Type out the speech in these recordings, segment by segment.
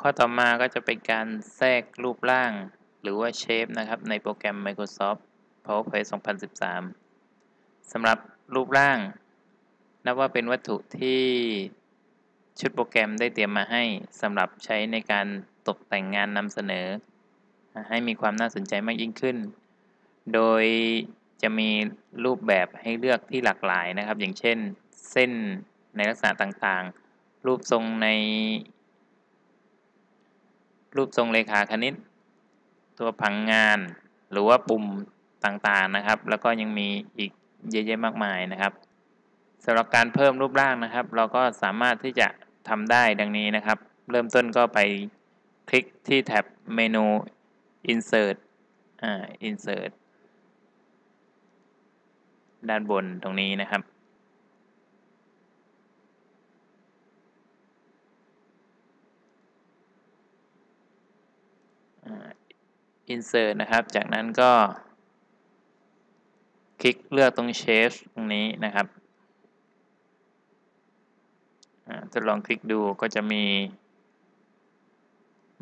ข้อต่อมาก็จะเป็นการแทรกรูปร่าง หรือว่าเชฟนะครับ ในโปรแกรม Microsoft PowerPoint 2013สำหรับรูปร่าง นับว่าเป็นวัตถุที่ชุดโปรแกรมได้เตรียมมาให้สำหรับใช้ในการตกแต่งงานนำเสนอ ให้มีความน่าสนใจมากยิ่งขึ้น โดยจะมีรูปแบบให้เลือกที่หลากหลายนะครับ อย่างเช่น เส้นในลักษณะต่างๆ รูปทรงใน รูปทรงเลขาคณิต ตัวผังงานหรือว่าปุ่มต่างๆนะครับ แล้วก็ยังมีอีกเยอะแยะมากมายนะครับสำหรับการเพิ่มรูปร่างนะครับ เราก็สามารถที่จะทำได้ดังนี้นะครับ เริ่มต้นก็ไปคลิกที่แท็บเมนู insert อ่า insert ด้านบนตรงนี้นะครับ insert นะครับ จากนั้นก็ คลิกเลือกตรง shape ตรงนี้นะครับทดลองคลิกดูก็จะมี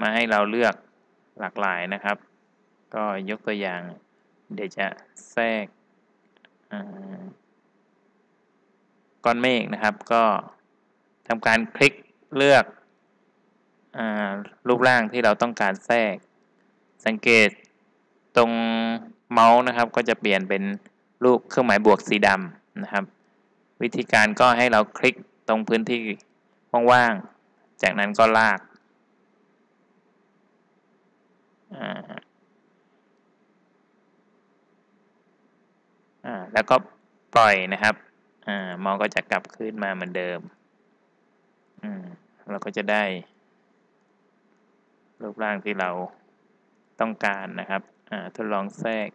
มาให้เราเลือกหลากหลายนะครับ ก็ยกตัวอย่าง เดี๋ยวจะแทรกก้อนเมฆนะครับ ก็ทำการคลิกเลือกรูปร่างที่เราต้องการแทรก สังเกตตรงเมาส์นะครับ ก็จะเปลี่ยนเป็นรูปเครื่องหมายบวกสีดำนะครับ วิธีการก็ให้เราคลิกตรงพื้นที่ว่างๆ จากนั้นก็ลาก แล้วก็ปล่อยนะครับมองก็จะกลับขึ้นมาเหมือนเดิม เราก็จะได้รูปร่างที่เรา ต้องการนะครับทดลองแทรก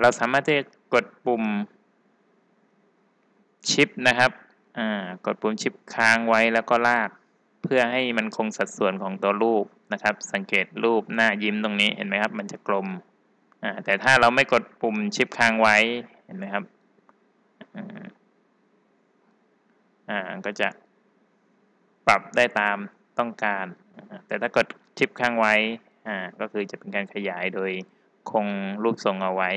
เราสามารถที่จะกดปุ่มชิปนะครับกดปุ่มชิปค้างไว้แล้วก็ลาก เพื่อให้มันคงสัดส่วนของตัวรูปนะครับ สังเกตรูปหน้ายิ้มตรงนี้เห็นไหมครับ มันจะกลมแต่ถ้าเราไม่กดปุ่มชิปค้างไว้ เห็นไหมครับอ่าก็จะปรับได้ตามต้องการ แต่ถ้ากดชิปค้างไว้อ่าก็คือจะเป็นการขยายโดยคงรูปทรงเอาไว้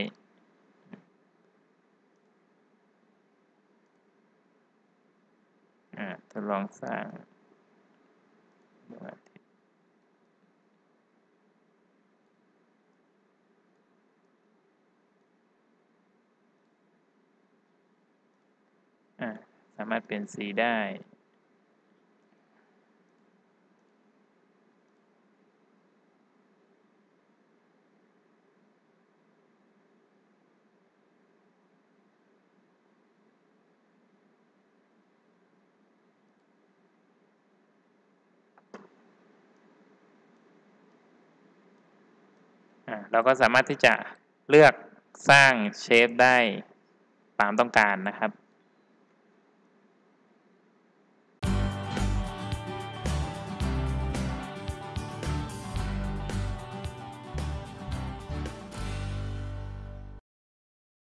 ทดลองสร้างสามารถเปลี่ยนสีได้ เราก็สามารถที่จะเลือกสร้างเชฟได้ตามต้องการนะครับ